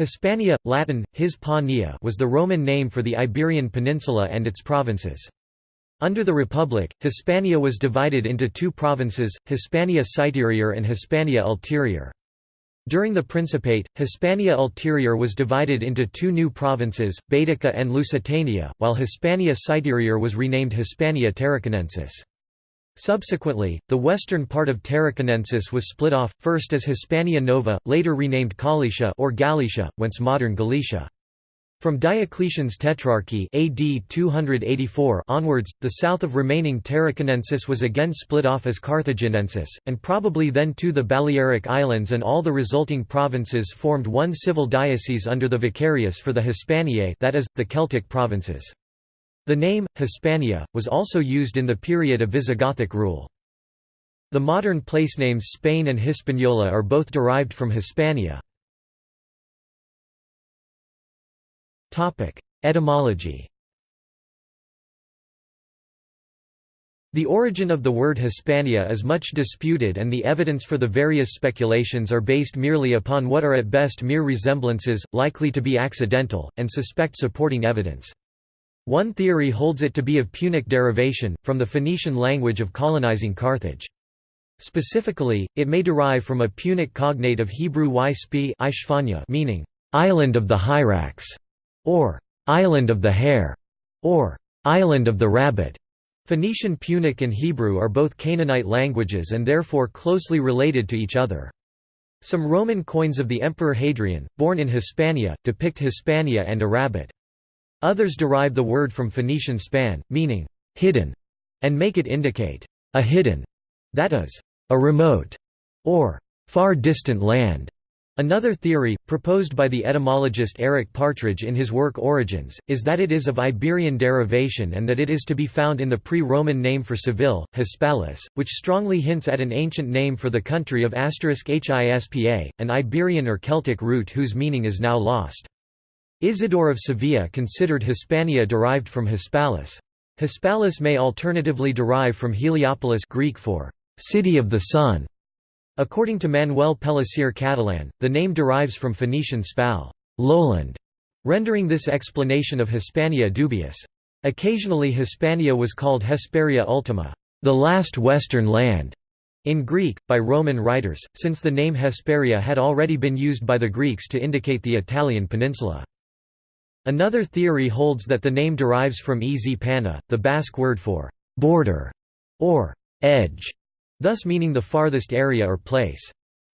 Hispania, Latin, Hispania was the Roman name for the Iberian Peninsula and its provinces. Under the Republic, Hispania was divided into two provinces, Hispania Citerior and Hispania Ulterior. During the Principate, Hispania Ulterior was divided into two new provinces, Baetica and Lusitania, while Hispania Citerior was renamed Hispania Tarraconensis. Subsequently, the western part of Tarraconensis was split off, first as Hispania Nova, later renamed Gallaecia or Galicia, whence modern Galicia. From Diocletian's Tetrarchy AD 284 onwards, the south of remaining Tarraconensis was again split off as Carthaginensis, and probably then too the Balearic Islands and all the resulting provinces formed one civil diocese under the Vicarius for the Hispaniae that is, the Celtic provinces. The name, Hispania, was also used in the period of Visigothic rule. The modern placenames Spain and Hispaniola are both derived from Hispania. Etymology The origin of the word Hispania is much disputed and the evidence for the various speculations are based merely upon what are at best mere resemblances, likely to be accidental, and suspect supporting evidence. One theory holds it to be of Punic derivation, from the Phoenician language of colonizing Carthage. Specifically, it may derive from a Punic cognate of Hebrew y meaning, "'island of the hyrax' or "'island of the hare' or "'island of the rabbit'". Phoenician Punic and Hebrew are both Canaanite languages and therefore closely related to each other. Some Roman coins of the Emperor Hadrian, born in Hispania, depict Hispania and a rabbit. Others derive the word from Phoenician span, meaning hidden, and make it indicate a hidden, that is, a remote, or far distant land. Another theory, proposed by the etymologist Eric Partridge in his work Origins, is that it is of Iberian derivation and that it is to be found in the pre-Roman name for Seville, Hispalis, which strongly hints at an ancient name for the country of Hispa, an Iberian or Celtic root whose meaning is now lost. Isidore of Sevilla considered Hispania derived from Hispalis. Hispalis may alternatively derive from Heliopolis Greek for city of the sun. According to Manuel Pellicer Catalan, the name derives from Phoenician spal lowland, rendering this explanation of Hispania dubious. Occasionally Hispania was called Hesperia Ultima, the last western land, in Greek, by Roman writers, since the name Hesperia had already been used by the Greeks to indicate the Italian peninsula. Another theory holds that the name derives from ez pana, the Basque word for border or edge, thus meaning the farthest area or place.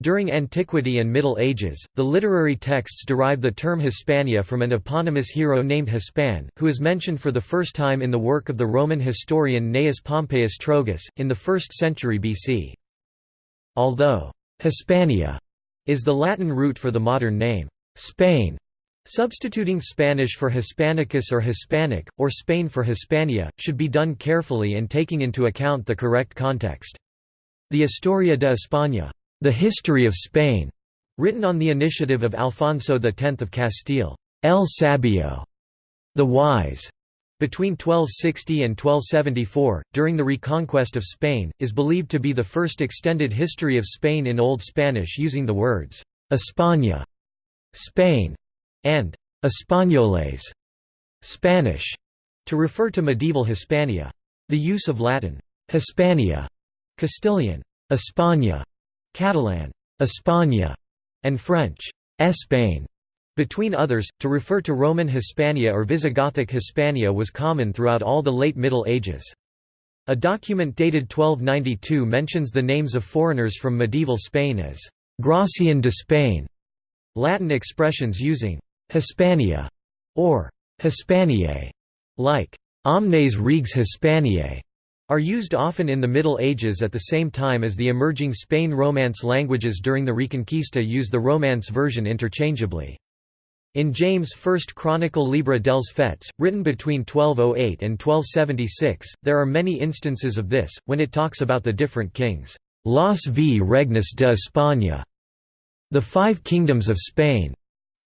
During Antiquity and Middle Ages, the literary texts derive the term Hispania from an eponymous hero named Hispan, who is mentioned for the first time in the work of the Roman historian Gnaeus Pompeius Trogus, in the 1st century BC. Although Hispania is the Latin root for the modern name Spain, Substituting Spanish for Hispanicus or Hispanic, or Spain for Hispania, should be done carefully and taking into account the correct context. The Historia de España, the History of Spain, written on the initiative of Alfonso X of Castile, El Sabio, the Wise, between 1260 and 1274, during the reconquest of Spain, is believed to be the first extended history of Spain in Old Spanish using the words España, Spain, and Españoles Spanish, to refer to medieval Hispania. The use of Latin Hispania, Castilian España, Catalan España, and French Espagne, between others, to refer to Roman Hispania or Visigothic Hispania was common throughout all the late Middle Ages. A document dated 1292 mentions the names of foreigners from medieval Spain as «Gracian de Spain», Latin expressions using Hispania, or Hispaniae, like omnes regs Hispaniae, are used often in the Middle Ages at the same time as the emerging Spain Romance languages during the Reconquista use the Romance version interchangeably. In James' first chronicle Llibre dels Fets, written between 1208 and 1276, there are many instances of this, when it talks about the different kings, «Los v regnes de España», the five kingdoms of Spain,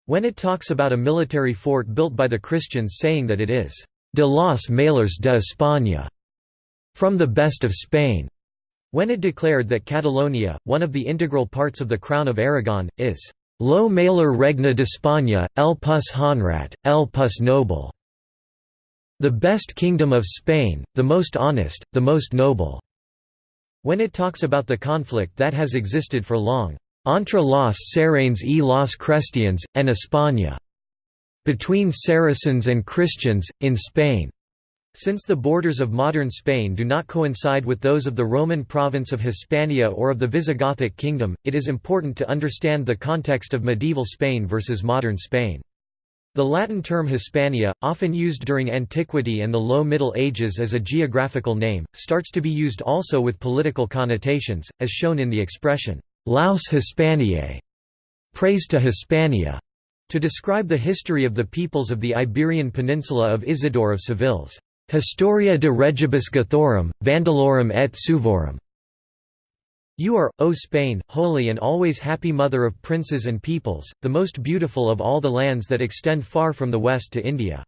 when it talks about a military fort built by the Christians saying that it is de los mejores de España, from the best of Spain, when it declared that Catalonia, one of the integral parts of the Crown of Aragon, is Lo maler regna d'Espanya, el pus honrat, el pus noble. The best kingdom of Spain, the most honest, the most noble. When it talks about the conflict that has existed for long, entre los Sarrains y los Cristians, en España, between Saracens and Christians, in Spain. Since the borders of modern Spain do not coincide with those of the Roman province of Hispania or of the Visigothic kingdom, it is important to understand the context of medieval Spain versus modern Spain. The Latin term Hispania, often used during antiquity and the Low Middle Ages as a geographical name, starts to be used also with political connotations, as shown in the expression, Laus Hispaniae, praise to Hispania, to describe the history of the peoples of the Iberian Peninsula of Isidore of Seville's Historia de regibus Gothorum, Vandalorum et Suevorum. You are, O Spain, holy and always happy mother of princes and peoples, the most beautiful of all the lands that extend far from the west to India.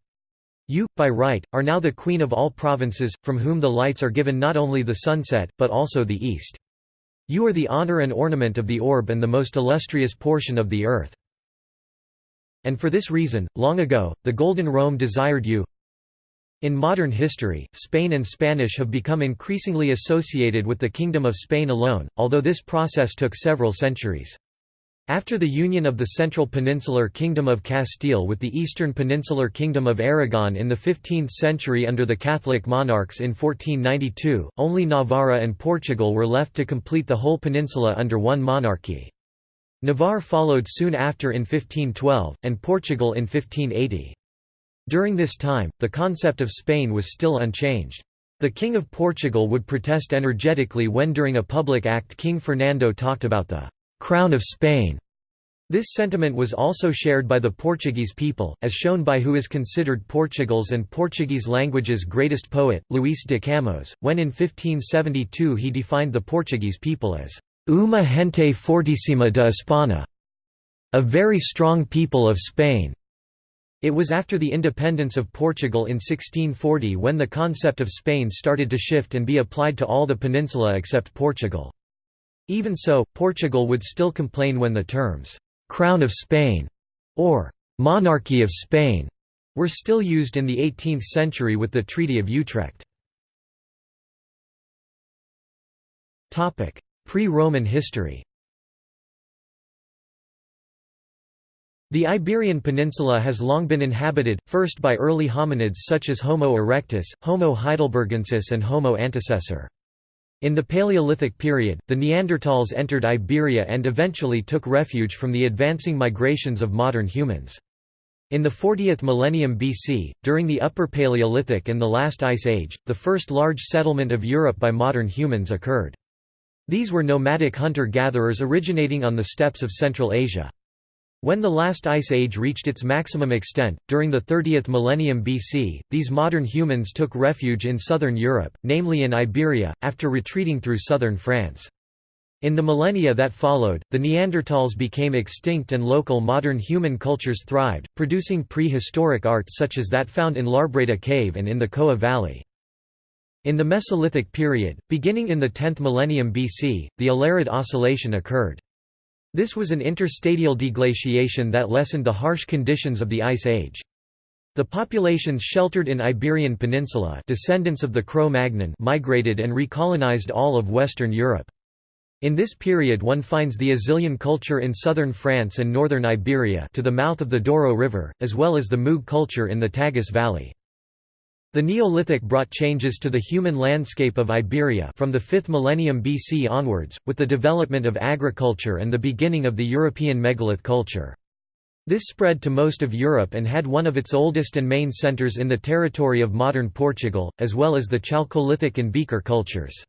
You, by right, are now the queen of all provinces, from whom the lights are given not only the sunset, but also the east. You are the honor and ornament of the orb and the most illustrious portion of the earth. And for this reason, long ago, the Golden Rome desired you, in modern history, Spain and Spanish have become increasingly associated with the Kingdom of Spain alone, although this process took several centuries. After the union of the Central Peninsular Kingdom of Castile with the Eastern Peninsular Kingdom of Aragon in the 15th century under the Catholic monarchs in 1492, only Navarra and Portugal were left to complete the whole peninsula under one monarchy. Navarre followed soon after in 1512, and Portugal in 1580. During this time, the concept of Spain was still unchanged. The King of Portugal would protest energetically when during a public act King Fernando talked about the «crown of Spain». This sentiment was also shared by the Portuguese people, as shown by who is considered Portugal's and Portuguese language's greatest poet, Luís de Camões, when in 1572 he defined the Portuguese people as «uma gente fortíssima de Espanha», a very strong people of Spain. It was after the independence of Portugal in 1640 when the concept of Spain started to shift and be applied to all the peninsula except Portugal. Even so, Portugal would still complain when the terms, «Crown of Spain» or «Monarchy of Spain» were still used in the 18th century with the Treaty of Utrecht. Pre-Roman history The Iberian Peninsula has long been inhabited, first by early hominids such as Homo erectus, Homo heidelbergensis and Homo antecessor. In the Paleolithic period, the Neanderthals entered Iberia and eventually took refuge from the advancing migrations of modern humans. In the 40th millennium BC, during the Upper Paleolithic and the Last Ice Age, the first large settlement of Europe by modern humans occurred. These were nomadic hunter-gatherers originating on the steppes of Central Asia. When the last ice age reached its maximum extent, during the 30th millennium BC, these modern humans took refuge in southern Europe, namely in Iberia, after retreating through southern France. In the millennia that followed, the Neanderthals became extinct and local modern human cultures thrived, producing prehistoric art such as that found in L'Arbreda Cave and in the Coa Valley. In the Mesolithic period, beginning in the 10th millennium BC, the Allerød Oscillation occurred. This was an interstadial deglaciation that lessened the harsh conditions of the Ice Age. The populations sheltered in Iberian Peninsula descendants of the Cro-Magnon migrated and recolonized all of Western Europe. In this period one finds the Azilian culture in southern France and northern Iberia to the mouth of the Douro River, as well as the Muge culture in the Tagus Valley. The Neolithic brought changes to the human landscape of Iberia from the 5th millennium BC onwards, with the development of agriculture and the beginning of the European megalith culture. This spread to most of Europe and had one of its oldest and main centres in the territory of modern Portugal, as well as the Chalcolithic and Beaker cultures.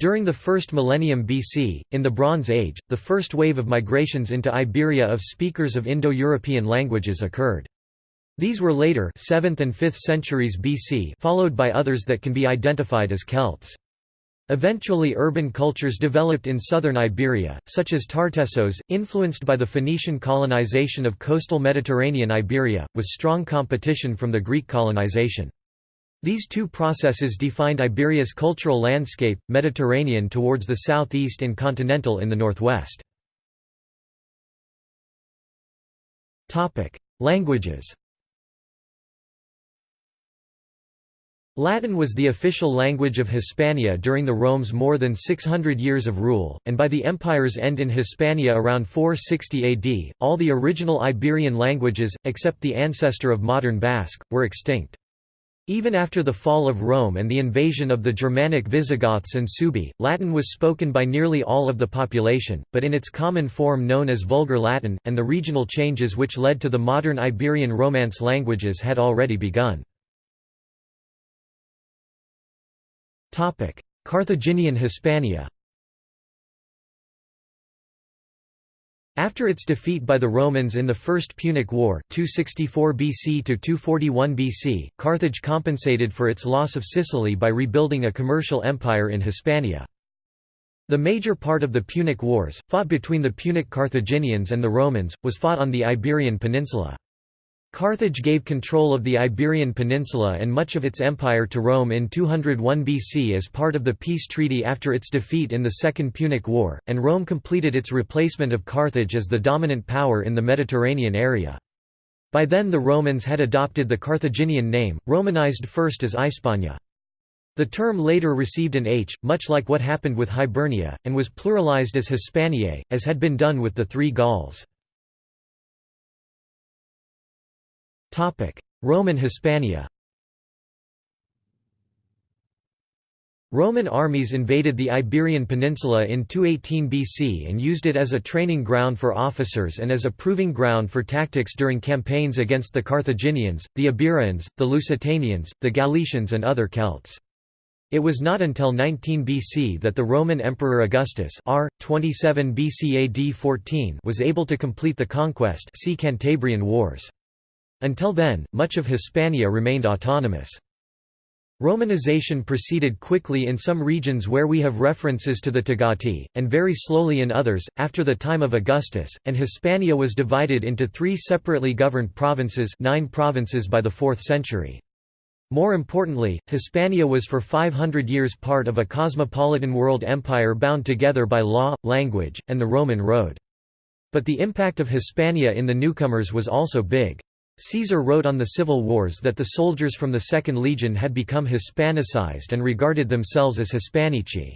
During the first millennium BC, in the Bronze Age, the first wave of migrations into Iberia of speakers of Indo-European languages occurred. These were later 7th and 5th centuries BC followed by others that can be identified as Celts. Eventually urban cultures developed in southern Iberia, such as Tartessos, influenced by the Phoenician colonization of coastal Mediterranean Iberia, with strong competition from the Greek colonization. These two processes defined Iberia's cultural landscape, Mediterranean towards the southeast and continental in the northwest. Languages Latin was the official language of Hispania during the Rome's more than 600 years of rule, and by the empire's end in Hispania around 460 AD, all the original Iberian languages, except the ancestor of modern Basque, were extinct. Even after the fall of Rome and the invasion of the Germanic Visigoths and Suebi, Latin was spoken by nearly all of the population, but in its common form known as Vulgar Latin, and the regional changes which led to the modern Iberian Romance languages had already begun. Carthaginian Hispania After its defeat by the Romans in the First Punic War 264 BC to 241 BC, Carthage compensated for its loss of Sicily by rebuilding a commercial empire in Hispania. The major part of the Punic Wars, fought between the Punic Carthaginians and the Romans, was fought on the Iberian Peninsula. Carthage gave control of the Iberian Peninsula and much of its empire to Rome in 201 BC as part of the peace treaty after its defeat in the Second Punic War, and Rome completed its replacement of Carthage as the dominant power in the Mediterranean area. By then the Romans had adopted the Carthaginian name, Romanized first as Hispania. The term later received an H, much like what happened with Hibernia, and was pluralized as Hispaniae, as had been done with the three Gauls. Roman Hispania Roman armies invaded the Iberian Peninsula in 218 BC and used it as a training ground for officers and as a proving ground for tactics during campaigns against the Carthaginians, the Iberians, the Lusitanians, the Galicians and other Celts. It was not until 19 BC that the Roman Emperor Augustus R. 27 BC AD 14 was able to complete the conquest see Cantabrian Wars. Until then, much of Hispania remained autonomous. Romanization proceeded quickly in some regions where we have references to the Togati, and very slowly in others, after the time of Augustus, and Hispania was divided into three separately governed provinces nine provinces by the 4th century. More importantly, Hispania was for 500 years part of a cosmopolitan world empire bound together by law, language, and the Roman road. But the impact of Hispania in the newcomers was also big. Caesar wrote on the civil wars that the soldiers from the Second Legion had become Hispanicized and regarded themselves as Hispanici.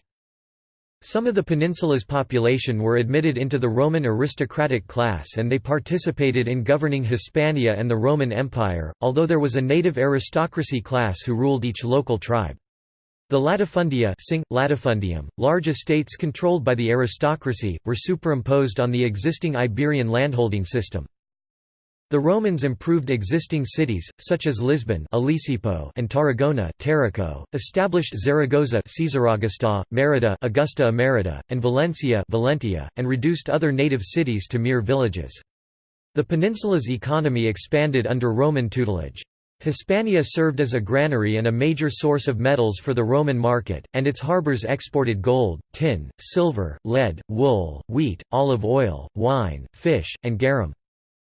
Some of the peninsula's population were admitted into the Roman aristocratic class and they participated in governing Hispania and the Roman Empire, although there was a native aristocracy class who ruled each local tribe. The latifundia sing, latifundium, large estates controlled by the aristocracy, were superimposed on the existing Iberian landholding system. The Romans improved existing cities, such as Lisbon and Tarragona established Zaragoza Merida Augusta Emerita, and Valencia Valentia, and reduced other native cities to mere villages. The peninsula's economy expanded under Roman tutelage. Hispania served as a granary and a major source of metals for the Roman market, and its harbors exported gold, tin, silver, lead, wool, wheat, olive oil, wine, fish, and garum.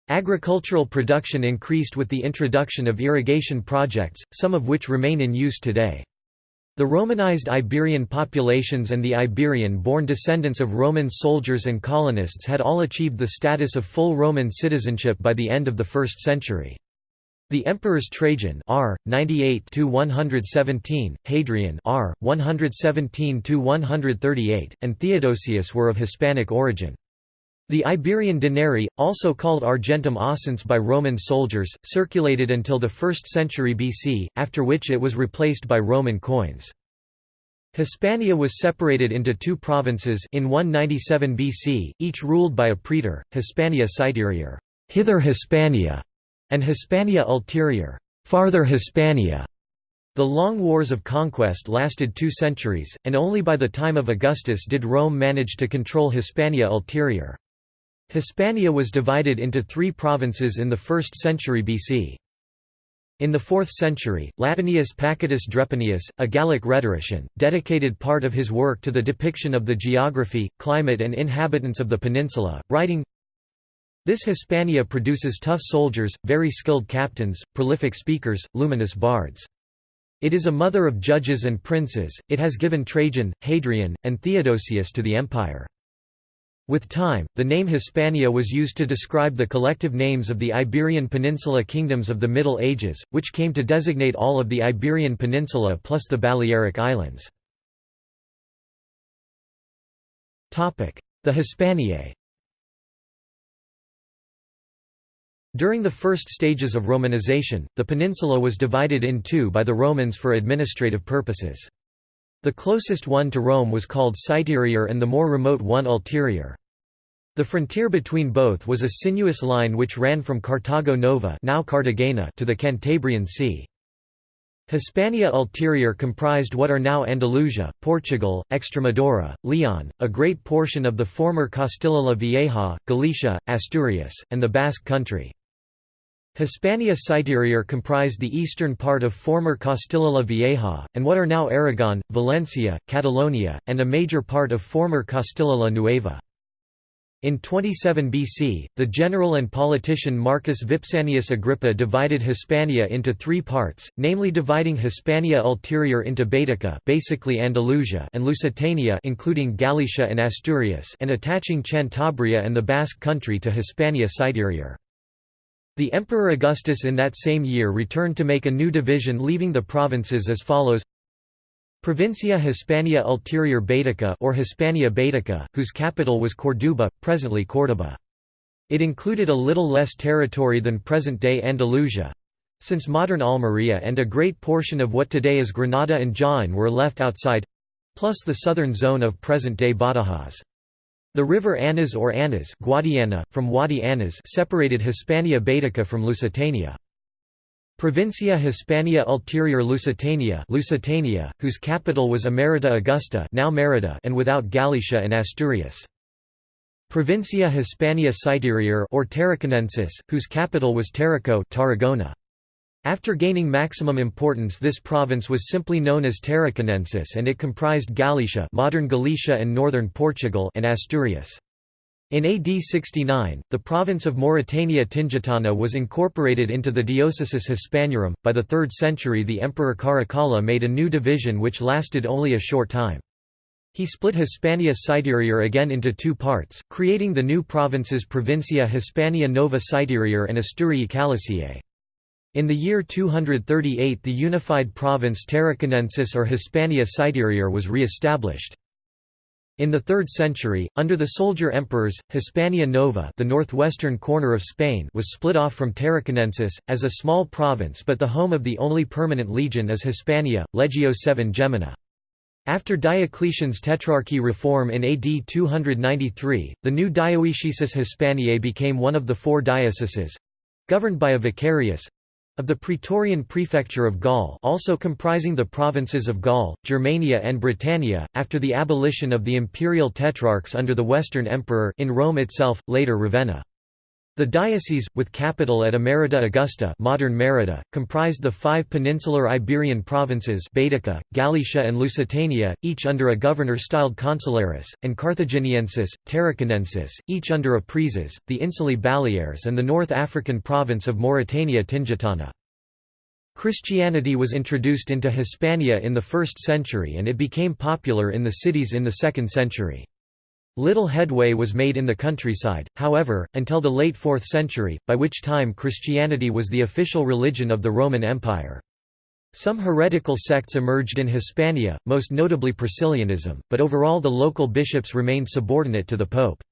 Agricultural production increased with the introduction of irrigation projects, some of which remain in use today. The Romanized Iberian populations and the Iberian-born descendants of Roman soldiers and colonists had all achieved the status of full Roman citizenship by the end of the 1st century. The emperors Trajan R 98 117, Hadrian R 117 138, and Theodosius were of Hispanic origin. The Iberian denarii, also called argentum oscense by Roman soldiers, circulated until the 1st century BC, after which it was replaced by Roman coins. Hispania was separated into two provinces in 197 BC, each ruled by a praetor, Hispania Citerior hither Hispania", and Hispania Ulterior farther Hispania". The long wars of conquest lasted two centuries, and only by the time of Augustus did Rome manage to control Hispania Ulterior. Hispania was divided into three provinces in the 1st century BC. In the 4th century, Latinius Pacatus Drepanius, a Gallic rhetorician, dedicated part of his work to the depiction of the geography, climate and inhabitants of the peninsula, writing, This Hispania produces tough soldiers, very skilled captains, prolific speakers, luminous bards. It is a mother of judges and princes, it has given Trajan, Hadrian, and Theodosius to the empire. With time, the name Hispania was used to describe the collective names of the Iberian Peninsula kingdoms of the Middle Ages, which came to designate all of the Iberian Peninsula plus the Balearic Islands. The Hispaniae During the first stages of Romanization, the peninsula was divided in two by the Romans for administrative purposes. The closest one to Rome was called Citerior and the more remote one Ulterior. The frontier between both was a sinuous line which ran from Cartago Nova now Cartagena to the Cantabrian Sea. Hispania Ulterior comprised what are now Andalusia, Portugal, Extremadura, Leon, a great portion of the former Castilla la Vieja, Galicia, Asturias, and the Basque country. Hispania Citerior comprised the eastern part of former Castilla la Vieja, and what are now Aragon, Valencia, Catalonia, and a major part of former Castilla la Nueva. In 27 BC, the general and politician Marcus Vipsanius Agrippa divided Hispania into three parts, namely dividing Hispania Ulterior into Baetica basically Andalusia and Lusitania including Galicia and Asturias and attaching Cantabria and the Basque country to Hispania Citerior. The Emperor Augustus in that same year returned to make a new division leaving the provinces as follows Provincia Hispania Ulterior Baetica or Hispania Baetica, whose capital was Corduba, presently Córdoba. It included a little less territory than present-day Andalusia, since modern Almería and a great portion of what today is Granada and Jaén were left outside—plus the southern zone of present-day Badajoz. The river Anas or Anas Guadiana, from Wadi Anas separated Hispania Baetica from Lusitania. Provincia Hispania Ulterior Lusitania Lusitania, whose capital was Emerita Augusta now Merida and without Galicia and Asturias. Provincia Hispania Citerior or Tarraconensis, whose capital was Tarraco Tarragona. After gaining maximum importance this province was simply known as Tarraconensis and it comprised Gallaecia modern Galicia and northern Portugal and Asturias. In AD 69, the province of Mauritania Tingitana was incorporated into the Diocesis Hispaniarum. By the 3rd century, the Emperor Caracalla made a new division which lasted only a short time. He split Hispania Citerior again into two parts, creating the new provinces Provincia Hispania Nova Citerior and Asturii Caliciae. In the year 238 the unified province Tarraconensis or Hispania Citerior was re-established. In the 3rd century, under the soldier emperors, Hispania Nova the northwestern corner of Spain was split off from Tarraconensis, as a small province but the home of the only permanent legion is Hispania, Legio VII Gemina. After Diocletian's Tetrarchy reform in AD 293, the new Dioecesis Hispaniae became one of the four dioceses—governed by a vicarius, of the Praetorian Prefecture of Gaul also comprising the provinces of Gaul, Germania and Britannia, after the abolition of the imperial tetrarchs under the Western Emperor in Rome itself, later Ravenna. The diocese, with capital at Emerita Augusta modern Merida, comprised the five peninsular Iberian provinces Baetica, Galicia and Lusitania, each under a governor styled consularis, and Carthaginiensis, Tarraconensis, each under a praeses, the Insulae Baleares and the North African province of Mauritania Tingitana. Christianity was introduced into Hispania in the 1st century and it became popular in the cities in the 2nd century. Little headway was made in the countryside, however, until the late 4th century, by which time Christianity was the official religion of the Roman Empire. Some heretical sects emerged in Hispania, most notably Priscillianism, but overall the local bishops remained subordinate to the pope.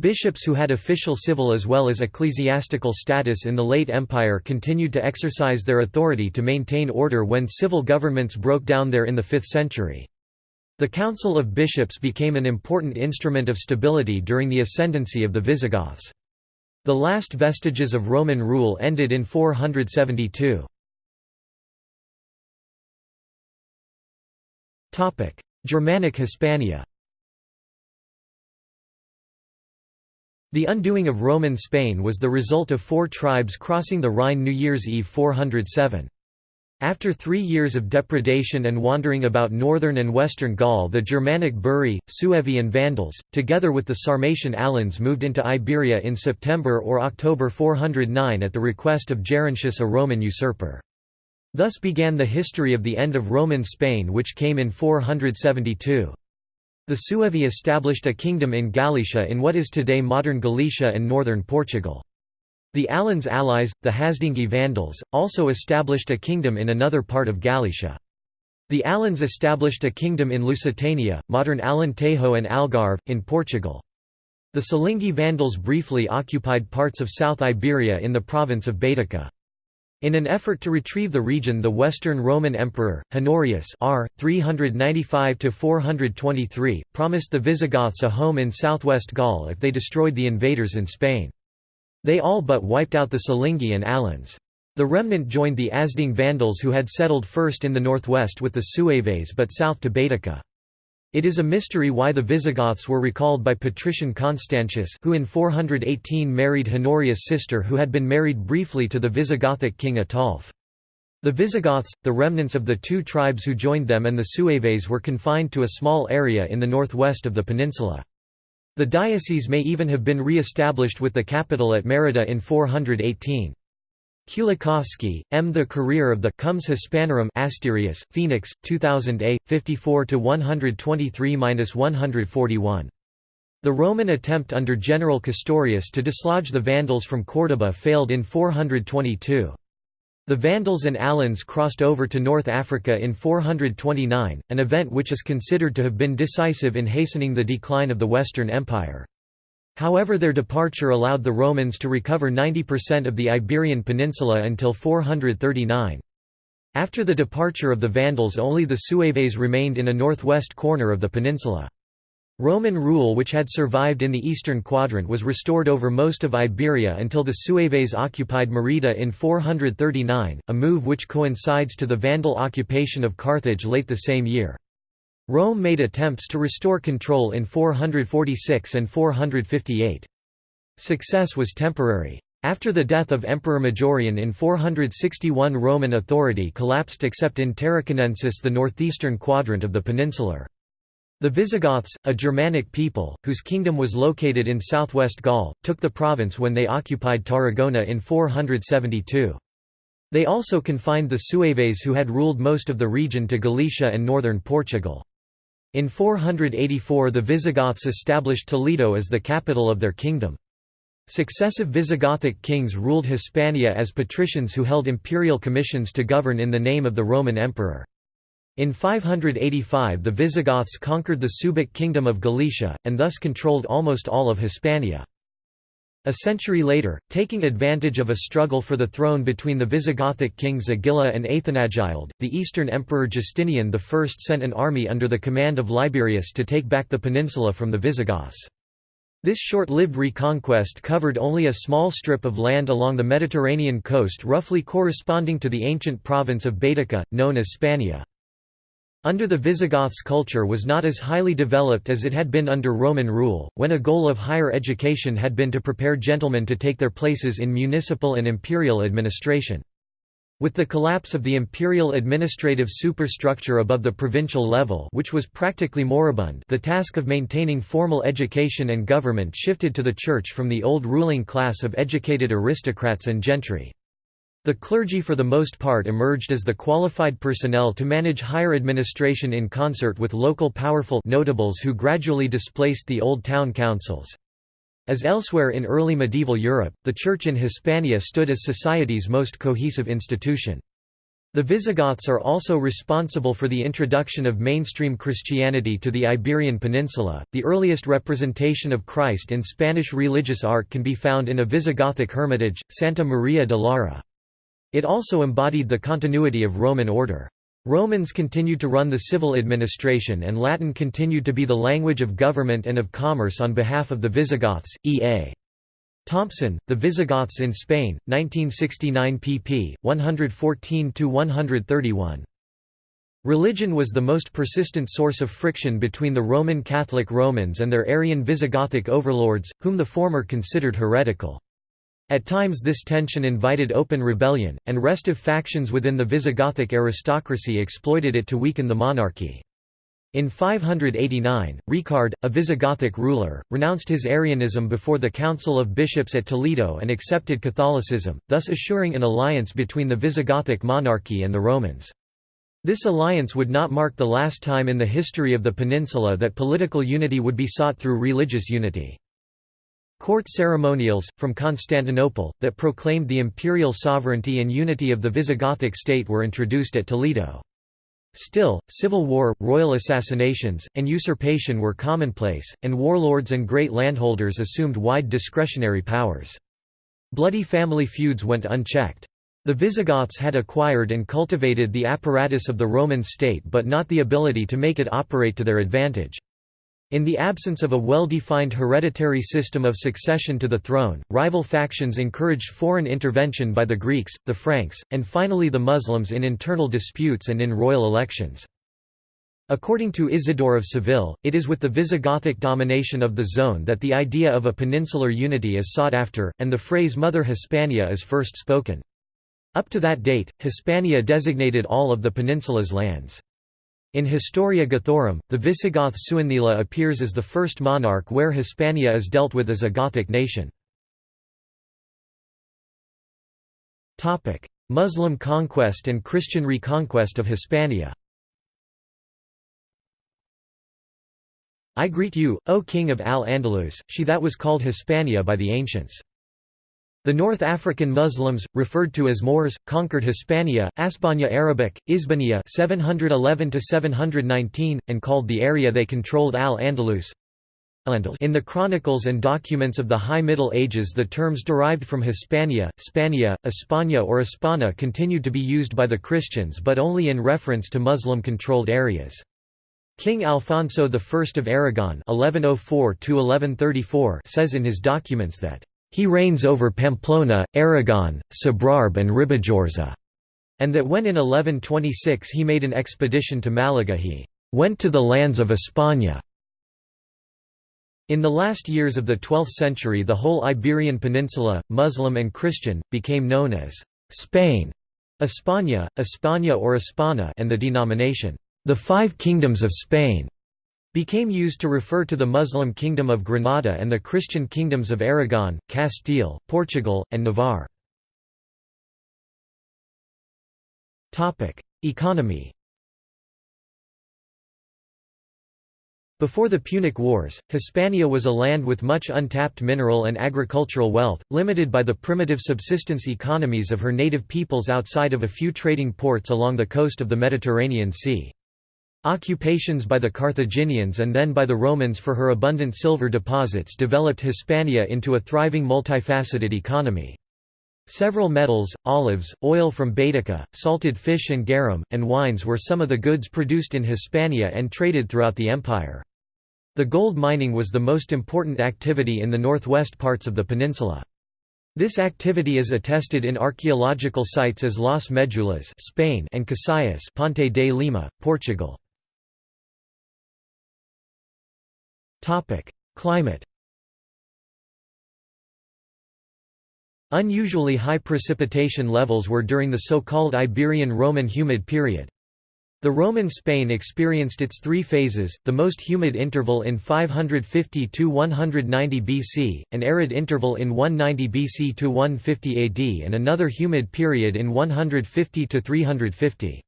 Bishops who had official civil as well as ecclesiastical status in the late Empire continued to exercise their authority to maintain order when civil governments broke down there in the 5th century. The Council of Bishops became an important instrument of stability during the ascendancy of the Visigoths. The last vestiges of Roman rule ended in 472. Germanic Hispania The undoing of Roman Spain was the result of four tribes crossing the Rhine New Year's Eve 407. After three years of depredation and wandering about northern and western Gaul the Germanic Buri, Suevi and Vandals, together with the Sarmatian Alans moved into Iberia in September or October 409 at the request of Gerontius a Roman usurper. Thus began the history of the end of Roman Spain which came in 472. The Suevi established a kingdom in Gallaecia in what is today modern Galicia and northern Portugal. The Alans allies, the Hasdingi Vandals, also established a kingdom in another part of Galicia. The Alans established a kingdom in Lusitania, modern Alentejo and Algarve, in Portugal. The Silingi Vandals briefly occupied parts of South Iberia in the province of Baetica. In an effort to retrieve the region the Western Roman Emperor, Honorius r. 395–423, promised the Visigoths a home in southwest Gaul if they destroyed the invaders in Spain. They all but wiped out the Silingi and Alans. The remnant joined the Asding Vandals who had settled first in the northwest with the Sueves but south to Baetica. It is a mystery why the Visigoths were recalled by patrician Constantius who in 418 married Honorius' sister who had been married briefly to the Visigothic king Ataulf. The Visigoths, the remnants of the two tribes who joined them and the Sueves were confined to a small area in the northwest of the peninsula. The diocese may even have been re-established with the capital at Merida in 418. Kulikowski, M. The Career of the Comes Hispanorum Asterius, Phoenix, 2000 a. 54–123–141. The Roman attempt under General Castorius to dislodge the Vandals from Córdoba failed in 422. The Vandals and Alans crossed over to North Africa in 429, an event which is considered to have been decisive in hastening the decline of the Western Empire. However their departure allowed the Romans to recover 90% of the Iberian Peninsula until 439. After the departure of the Vandals only the Sueves remained in a northwest corner of the peninsula. Roman rule which had survived in the eastern quadrant was restored over most of Iberia until the Sueves occupied Merida in 439, a move which coincides to the Vandal occupation of Carthage late the same year. Rome made attempts to restore control in 446 and 458. Success was temporary. After the death of Emperor Majorian in 461 Roman authority collapsed except in Tarraconensis the northeastern quadrant of the peninsular. The Visigoths, a Germanic people, whose kingdom was located in southwest Gaul, took the province when they occupied Tarragona in 472. They also confined the Sueves who had ruled most of the region to Galicia and northern Portugal. In 484 the Visigoths established Toledo as the capital of their kingdom. Successive Visigothic kings ruled Hispania as patricians who held imperial commissions to govern in the name of the Roman emperor. In 585 the Visigoths conquered the Suebic kingdom of Galicia, and thus controlled almost all of Hispania. A century later, taking advantage of a struggle for the throne between the Visigothic kings Agila and Athanagild, the Eastern Emperor Justinian I sent an army under the command of Liberius to take back the peninsula from the Visigoths. This short-lived reconquest covered only a small strip of land along the Mediterranean coast roughly corresponding to the ancient province of Baetica, known as Spania. Under the Visigoths culture was not as highly developed as it had been under Roman rule, when a goal of higher education had been to prepare gentlemen to take their places in municipal and imperial administration. With the collapse of the imperial administrative superstructure above the provincial level which was practically moribund the task of maintaining formal education and government shifted to the church from the old ruling class of educated aristocrats and gentry. The clergy for the most part emerged as the qualified personnel to manage higher administration in concert with local powerful notables who gradually displaced the old town councils. As elsewhere in early medieval Europe, the Church in Hispania stood as society's most cohesive institution. The Visigoths are also responsible for the introduction of mainstream Christianity to the Iberian Peninsula. The earliest representation of Christ in Spanish religious art can be found in a Visigothic hermitage, Santa Maria de Lara. It also embodied the continuity of Roman order. Romans continued to run the civil administration and Latin continued to be the language of government and of commerce on behalf of the Visigoths. E.A. Thompson, The Visigoths in Spain, 1969 pp. 114–131. Religion was the most persistent source of friction between the Roman Catholic Romans and their Arian Visigothic overlords, whom the former considered heretical. At times this tension invited open rebellion, and restive factions within the Visigothic aristocracy exploited it to weaken the monarchy. In 589, Reccared, a Visigothic ruler, renounced his Arianism before the Council of Bishops at Toledo and accepted Catholicism, thus assuring an alliance between the Visigothic monarchy and the Romans. This alliance would not mark the last time in the history of the peninsula that political unity would be sought through religious unity. Court ceremonials, from Constantinople, that proclaimed the imperial sovereignty and unity of the Visigothic state were introduced at Toledo. Still, civil war, royal assassinations, and usurpation were commonplace, and warlords and great landholders assumed wide discretionary powers. Bloody family feuds went unchecked. The Visigoths had acquired and cultivated the apparatus of the Roman state but not the ability to make it operate to their advantage. In the absence of a well-defined hereditary system of succession to the throne, rival factions encouraged foreign intervention by the Greeks, the Franks, and finally the Muslims in internal disputes and in royal elections. According to Isidore of Seville, it is with the Visigothic domination of the zone that the idea of a peninsular unity is sought after, and the phrase Mother Hispania is first spoken. Up to that date, Hispania designated all of the peninsula's lands. In Historia Gothorum, the Visigoth Suintila appears as the first monarch where Hispania is dealt with as a Gothic nation. Muslim conquest and Christian reconquest of Hispania I greet you, O King of Al-Andalus, she that was called Hispania by the ancients. The North African Muslims, referred to as Moors, conquered Hispania, Aspania Arabic, Isbania 711–719, and called the area they controlled Al-Andalus. In the chronicles and documents of the High Middle Ages the terms derived from Hispania, Spania, Espana or Hispana continued to be used by the Christians but only in reference to Muslim-controlled areas. King Alfonso I of Aragon 1104 says in his documents that he reigns over Pamplona, Aragon, Sobrarbe and Ribagorza, and that when in 1126 he made an expedition to Malaga he went to the lands of España. In the last years of the 12th century the whole Iberian Peninsula, Muslim and Christian, became known as Spain, España, España or Espana and the denomination, the Five Kingdoms of Spain became used to refer to the Muslim Kingdom of Granada and the Christian kingdoms of Aragon, Castile, Portugal, and Navarre. Economy Before the Punic Wars, Hispania was a land with much untapped mineral and agricultural wealth, limited by the primitive subsistence economies of her native peoples outside of a few trading ports along the coast of the Mediterranean Sea. Occupations by the Carthaginians and then by the Romans for her abundant silver deposits developed Hispania into a thriving multifaceted economy. Several metals, olives, oil from Baetica, salted fish and garum, and wines were some of the goods produced in Hispania and traded throughout the empire. The gold mining was the most important activity in the northwest parts of the peninsula. This activity is attested in archaeological sites as Las Medulas Spain and Casayas Ponte de Lima, Portugal. Topic: Climate. Unusually high precipitation levels were during the so-called Iberian Roman humid period. The Roman Spain experienced its three phases, the most humid interval in 550–190 BC, an arid interval in 190 BC to 150 AD and another humid period in 150 to 350.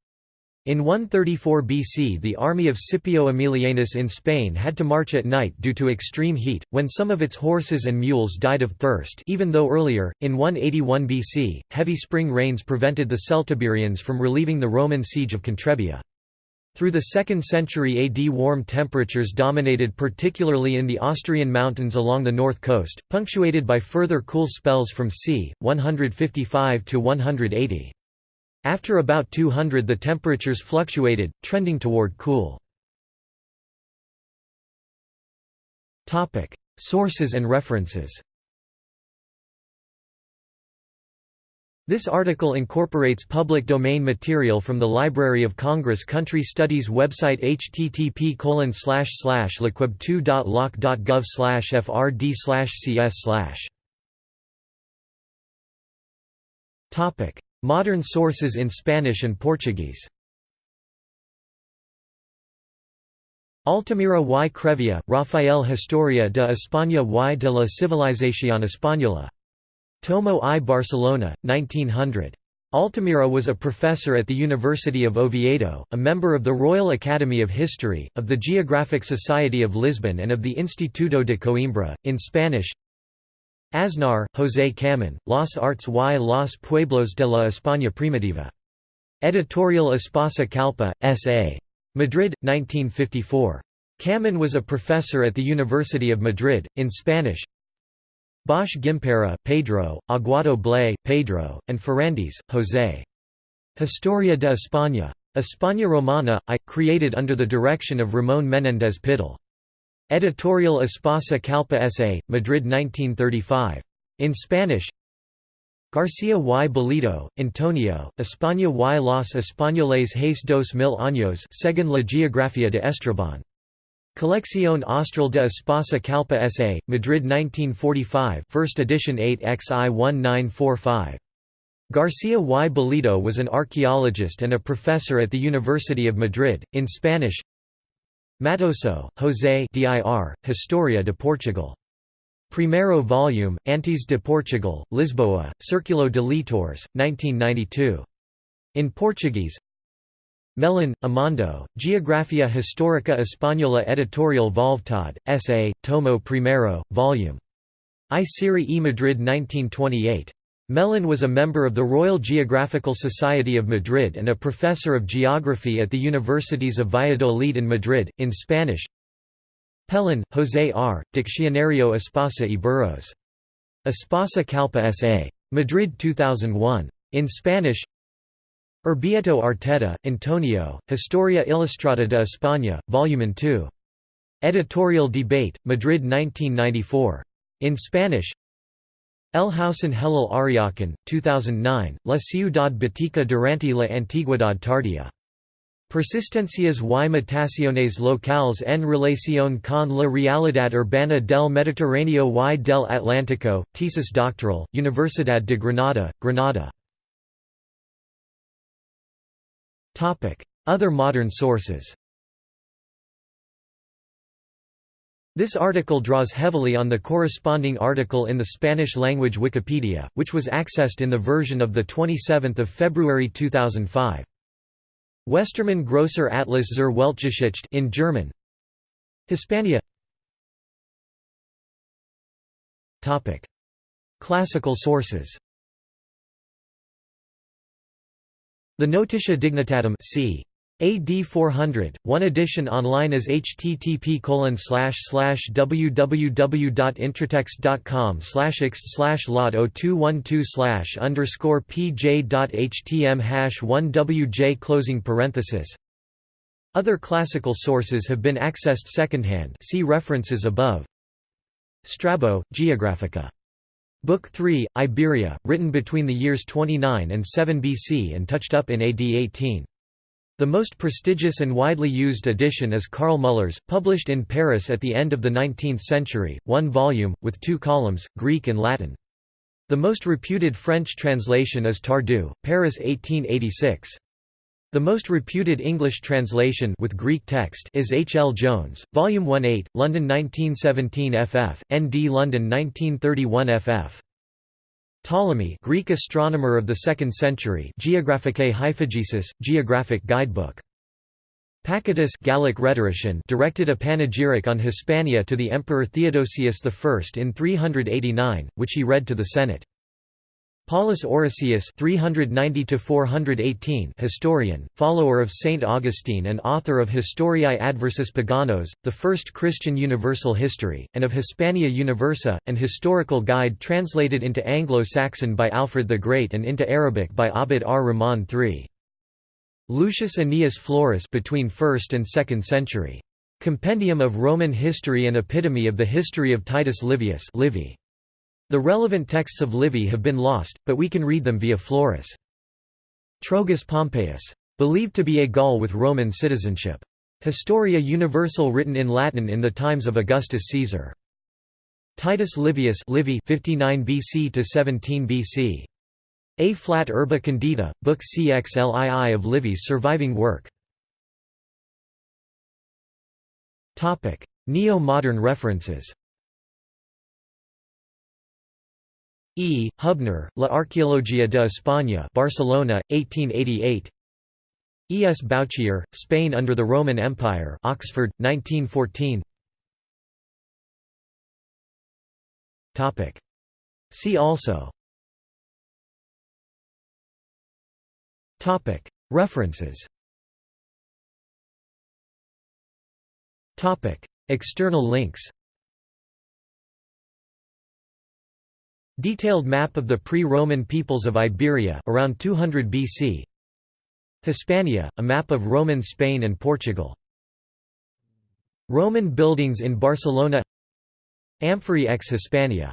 In 134 BC the army of Scipio Aemilianus in Spain had to march at night due to extreme heat, when some of its horses and mules died of thirst even though earlier, in 181 BC, heavy spring rains prevented the Celtiberians from relieving the Roman siege of Contrebia. Through the 2nd century AD warm temperatures dominated particularly in the Asturian mountains along the north coast, punctuated by further cool spells from c. 155 to 180. After about 200 the temperatures fluctuated, trending toward cool. Sources and references This article incorporates public domain material from the Library of Congress Country Studies website http liquib2.loc.gov frd cs Modern sources in Spanish and Portuguese Altamira y Crevea, Rafael Historia de España y de la Civilización Española. Tomo I Barcelona, 1900. Altamira was a professor at the University of Oviedo, a member of the Royal Academy of History, of the Geographic Society of Lisbon and of the Instituto de Coimbra, in Spanish Aznar, José Camín, Las Artes y los Pueblos de la España Primitiva. Editorial Espasa Calpe, S.A. Madrid, 1954. Camín was a professor at the University of Madrid, in Spanish Bosch Gimpera, Pedro, Aguado Blay, Pedro, and Ferrandis, José. Historia de España. España Romana, I, created under the direction of Ramón Menéndez Pidal. Editorial Espasa Calpe S.A., Madrid 1935. In Spanish García y Bellido, Antonio, España y los españoles hace dos mil años según la geografía de Estrabón. Colección Austral de Espasa Calpe S.A., Madrid 1945 first edition 8xi 1945. García y Bellido was an archaeologist and a professor at the University of Madrid, in Spanish Mattoso, José dir, Historia de Portugal. Primero volume, Antes de Portugal, Lisboa, Círculo de Leitores, 1992. In Portuguese Melón, Amando, Geografia Histórica Española Editorial Volvtad, S.A., Tomo Primero, Vol. I E Madrid 1928. Melón was a member of the Royal Geographical Society of Madrid and a professor of geography at the universities of Valladolid and Madrid, in Spanish Pellon, José R., Diccionario Espasa Íberos. Espasa Calpe S.A. Madrid 2001. In Spanish Ubieto Arteta, Antonio, Historia Ilustrada de España, Volume 2. Editorial Debate, Madrid 1994. In Spanish El Hausen Helal Ariakan, 2009, La Ciudad Bética durante la Antigüedad Tardía. Persistencias y mutaciones locales en relación con la realidad urbana del Mediterráneo y del Atlántico, Tesis doctoral, Universidad de Granada, Granada. Other modern sources This article draws heavily on the corresponding article in the Spanish-language Wikipedia, which was accessed in the version of 27 February 2005. Westermann Grosser Atlas zur Weltgeschichte in German Hispania Topic Classical sources The Notitia Dignitatum c. AD 400, one edition online is http www.intratext.com x lot 0212 underscore pj.htm hash 1wj closing parenthesis. Other classical sources have been accessed secondhand see references above. Strabo, Geographica. Book 3, Iberia, written between the years 29 and 7 BC and touched up in AD 18. The most prestigious and widely used edition is Karl Muller's, published in Paris at the end of the 19th century, one volume, with two columns, Greek and Latin. The most reputed French translation is Tardieu, Paris 1886. The most reputed English translation with Greek text is H. L. Jones, Volume 1-8, London 1917 ff, N.D. London 1931 ff. Ptolemy Greek astronomer of the 2nd century Geographicae Hyphagesis, Geographic Guidebook. Pacatus Gallic rhetorician directed a panegyric on Hispania to the Emperor Theodosius I in 389, which he read to the Senate. Paulus Orosius (390–418) historian, follower of Saint Augustine and author of Historiae Adversus Paganos, the first Christian universal history, and of Hispania Universa, an historical guide translated into Anglo-Saxon by Alfred the Great and into Arabic by Abd ar-Rahman III. Lucius Annaeus Florus between 1st and 2nd century. Compendium of Roman History and Epitome of the History of Titus Livius Livy. The relevant texts of Livy have been lost, but we can read them via Florus. Trogus Pompeius. Believed to be a Gaul with Roman citizenship. Historia Universal written in Latin in the times of Augustus Caesar. Titus Livius Livy 59 BC to 17 BC. A flat Urbe Condita, Book CXLII of Livy's surviving work. Neo-modern references E. Hubner, La Arqueología de España Barcelona, 1888 E. S. Bouchier, Spain under the Roman Empire Oxford, 1914 See also. References. External links Detailed map of the pre-Roman peoples of Iberia around 200 BC Hispania, a map of Roman Spain and Portugal. Roman buildings in Barcelona. Amphorae ex Hispania